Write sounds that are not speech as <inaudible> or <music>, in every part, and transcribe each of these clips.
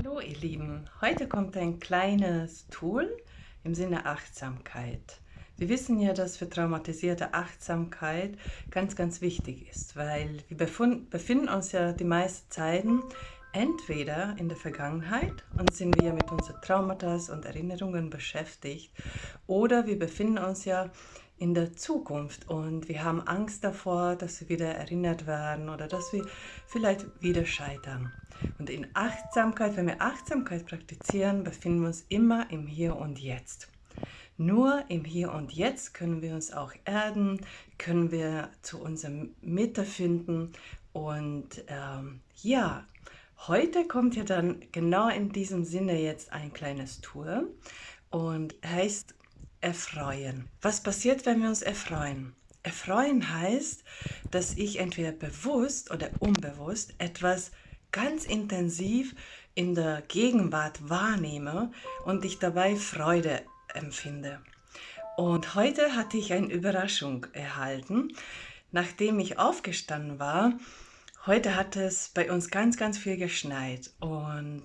Hallo ihr Lieben, heute kommt ein kleines Tool im Sinne Achtsamkeit. Wir wissen ja, dass für traumatisierte Achtsamkeit ganz, ganz wichtig ist, weil wir befinden uns ja die meisten Zeiten entweder in der Vergangenheit und sind wir mit unseren Traumata und Erinnerungen beschäftigt oder wir befinden uns ja in der Zukunft und wir haben Angst davor, dass wir wieder erinnert werden oder dass wir vielleicht wieder scheitern. Und in Achtsamkeit, wenn wir Achtsamkeit praktizieren, befinden wir uns immer im Hier und Jetzt. Nur im Hier und Jetzt können wir uns auch erden, können wir zu unserer Mitte finden und ähm, ja, heute kommt ja dann genau in diesem Sinne jetzt ein kleines Tour und heißt erfreuen. Was passiert, wenn wir uns erfreuen? Erfreuen heißt, dass ich entweder bewusst oder unbewusst etwas ganz intensiv in der Gegenwart wahrnehme und ich dabei Freude empfinde. Und heute hatte ich eine Überraschung erhalten. Nachdem ich aufgestanden war, heute hat es bei uns ganz, ganz viel geschneit und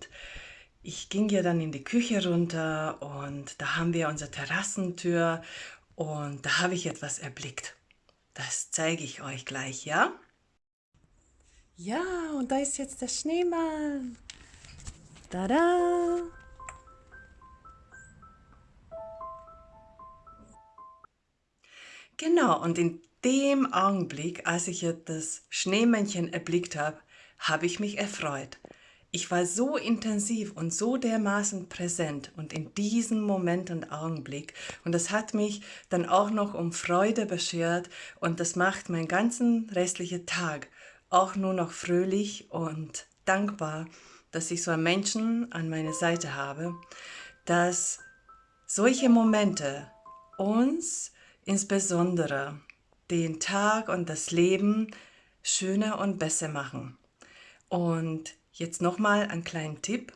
ich ging ja dann in die Küche runter und da haben wir unsere Terrassentür und da habe ich etwas erblickt. Das zeige ich euch gleich, ja? Ja, und da ist jetzt der Schneemann. Tada! Genau, und in dem Augenblick, als ich das Schneemännchen erblickt habe, habe ich mich erfreut. Ich war so intensiv und so dermaßen präsent und in diesem Moment und Augenblick und das hat mich dann auch noch um Freude beschert und das macht meinen ganzen restlichen Tag auch nur noch fröhlich und dankbar, dass ich so einen Menschen an meiner Seite habe, dass solche Momente uns insbesondere den Tag und das Leben schöner und besser machen. Und Jetzt nochmal einen kleinen Tipp.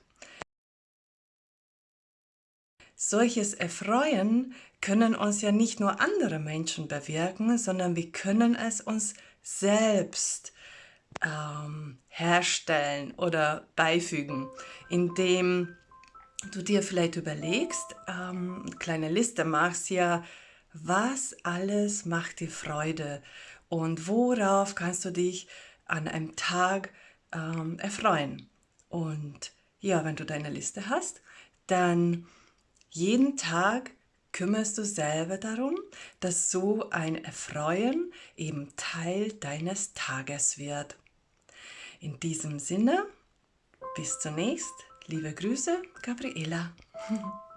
Solches Erfreuen können uns ja nicht nur andere Menschen bewirken, sondern wir können es uns selbst ähm, herstellen oder beifügen, indem du dir vielleicht überlegst, ähm, eine kleine Liste machst, ja, was alles macht dir Freude und worauf kannst du dich an einem Tag ähm, erfreuen. Und ja, wenn du deine Liste hast, dann jeden Tag kümmerst du selber darum, dass so ein Erfreuen eben Teil deines Tages wird. In diesem Sinne, bis zunächst, liebe Grüße, Gabriela. <laughs>